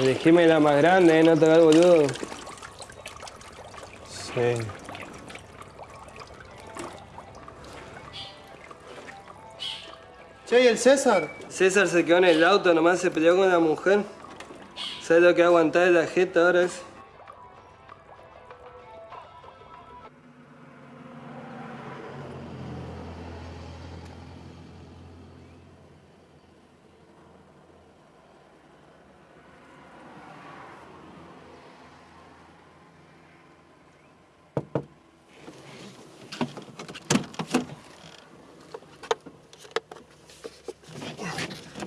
Elegime la más grande, ¿eh? No te hagas boludo. Sí. Che, ¿y el César? César se quedó en el auto, nomás se peleó con la mujer. ¿Sabes lo que va a aguantar de la jeta ahora es?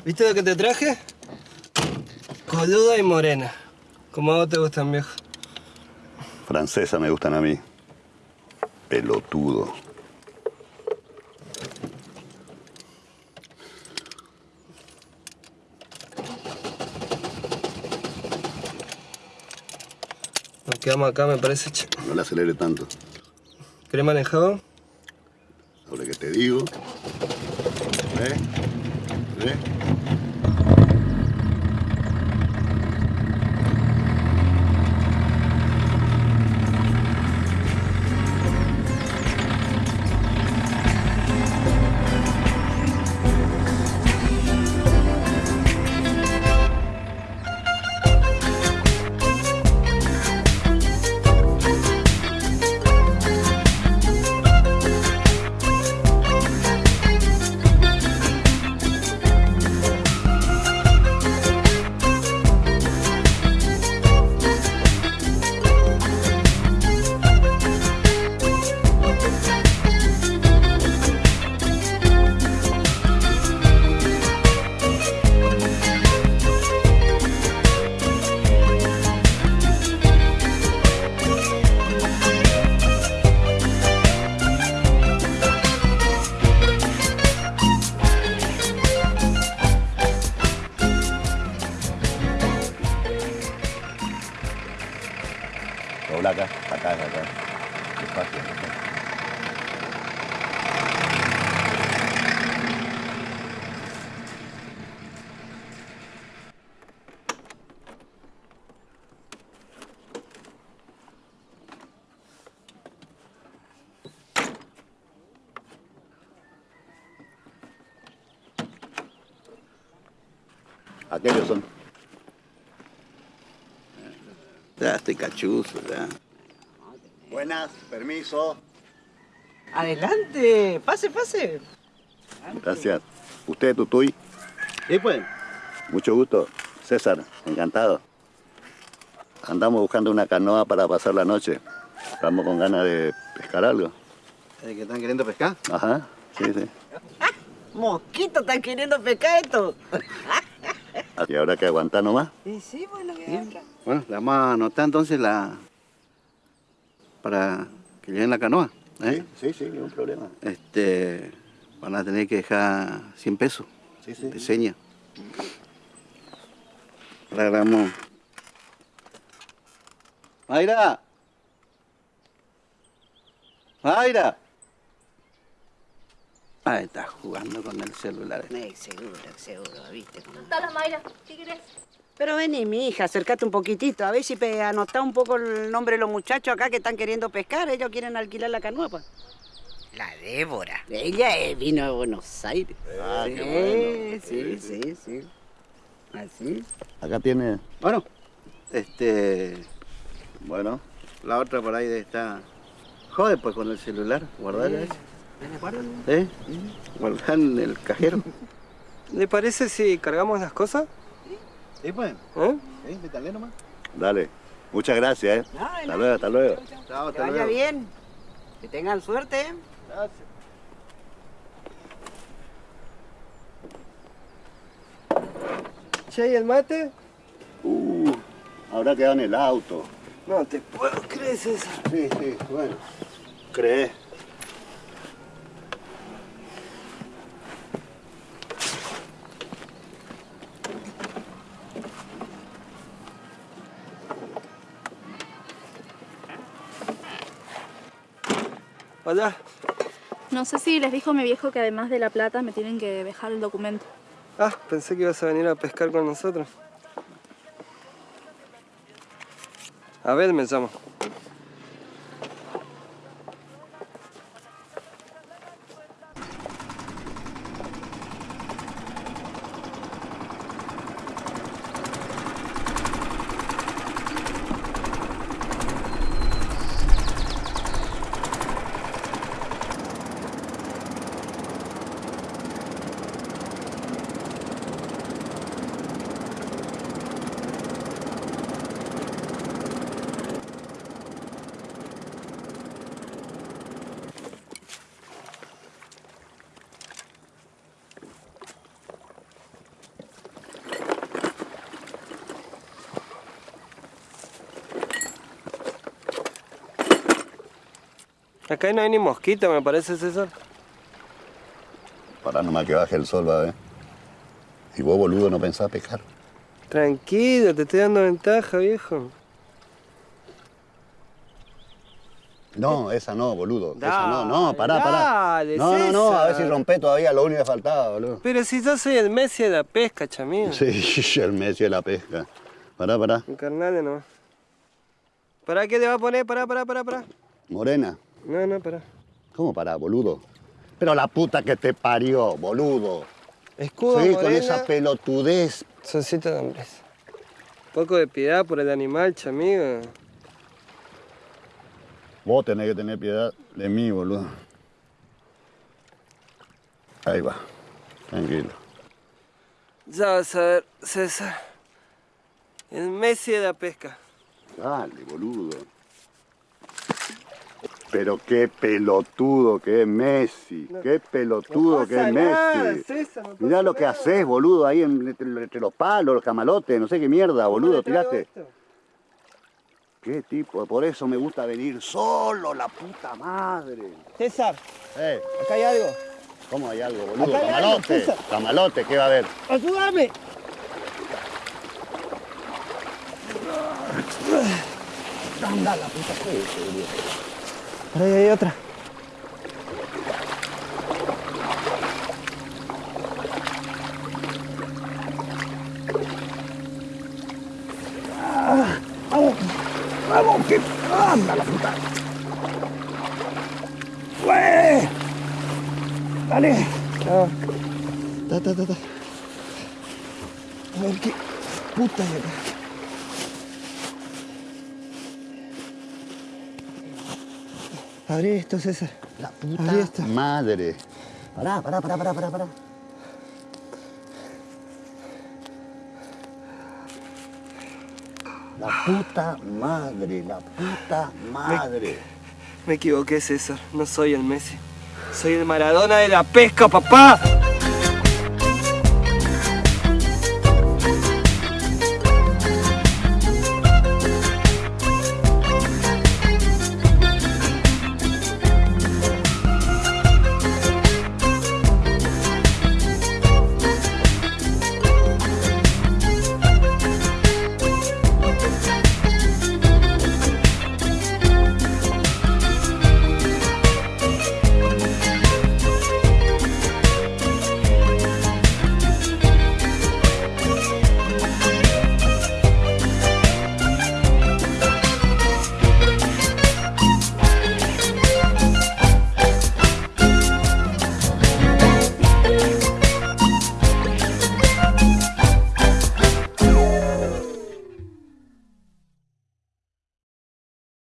¿Viste lo que te traje? Coluda y morena. Como a vos te gustan, viejo. Francesa me gustan a mí. Pelotudo. Nos quedamos acá, me parece. No le acelere tanto. ¿Querés manejado? Ahora que te digo. ¿Eh? ¿Eh? Aquellos son. Ya estoy cachuzo, ya. Buenas, permiso. Adelante, pase, pase. Gracias. ¿Usted, Tutuy? ¿Y pues? Mucho gusto. César, encantado. Andamos buscando una canoa para pasar la noche. Estamos con ganas de pescar algo. ¿De que están queriendo pescar? Ajá, sí, sí. Mosquito, están queriendo pescar esto. Y ahora que aguantar nomás. Y sí, bueno, que otra. Bueno, le vamos a anotar entonces la... para que lleven la canoa. ¿eh? Sí, sí, ningún problema. Este... van a tener que dejar 100 pesos Sí, sí. de seña. Ahora grabamos. ¡Mayra! ¡Mayra! Ah, está jugando con el celular. Eh, seguro, seguro, viste. cómo- Dale, Mayra, ¿qué querés? Pero vení, mi hija, acércate un poquitito, a ver si anotá un poco el nombre de los muchachos acá que están queriendo pescar. Ellos quieren alquilar la canoa, pues. La Débora. Ella eh, vino de Buenos Aires. Ah, sí, qué bueno. sí, sí, sí. Así. Acá tiene, Bueno, este. bueno, La otra por ahí está. Jode pues con el celular, guardarla esa. ¿Eh? Guardar en el cajero. ¿Le parece si cargamos las cosas? Sí, pues. ¿Eh? ¿Eh? Métale nomás. dale. Muchas gracias, ¿eh? No, Hasta luego, hasta luego. Chao, Que vaya bien. Que tengan suerte. ¿eh? Che, ¿y el mate? Uh, habrá quedado en el auto. No te puedo creer, César. Sí, sí, bueno. ¿Crees? allá. No sé si les dijo mi viejo que además de la plata me tienen que dejar el documento. Ah, pensé que ibas a venir a pescar con nosotros. Abel me llamo. Acá no hay ni mosquita, me parece, César. Pará nomás que baje el sol, va a ver. Y vos, boludo, no pensás pescar. Tranquilo, te estoy dando ventaja, viejo. No, esa no, boludo. esa no, no, pará, pará. dale, No, no, no, a ver si rompé todavía lo único que faltaba, boludo. Pero si yo soy el Messi de la pesca, chamín. Sí, el Messi de la pesca. Pará, pará. Un carnal nomás. ¿Para qué te va a poner? Pará, pará, pará, pará. Morena. No, no, pará. ¿Cómo pará, boludo? Pero la puta que te parió, boludo. Escudo, Sí, con morena, esa pelotudez. solcito de hombres. Poco de piedad por el animal, chamigo. Vos tenés que tener piedad de mí, boludo. Ahí va. Tranquilo. Ya vas a ver, César. El Messi de la pesca. Dale, boludo. Pero qué pelotudo que es Messi. Qué pelotudo que es Messi. César, no Mirá lo que nada. haces, boludo, ahí en- entre, entre los palos, los camalotes, no sé qué mierda, boludo, ¿Cómo le traigo tiraste. esto? Qué tipo, por eso me gusta venir solo, la puta madre. César, Eh, acá hay algo. ¿cómo hay algo, boludo? Hay Camalote, camalote, ¿qué va a haber? ¡Ayúdame! Anda la puta que es, boludo. Por ahí hay otra. ¡Vamos, que anda la puta! ¡Güey! ¡Dale! Ah, Ta, ta, ta, ta. a ver qué puta hay acá. Abrí esto, César. La puta Abrí esto. madre. Pará, pará, pará, pará, pará, pará. La puta madre, la puta madre. Me equivoqué, César. No soy el Messi. Soy el Maradona de la pesca, papá.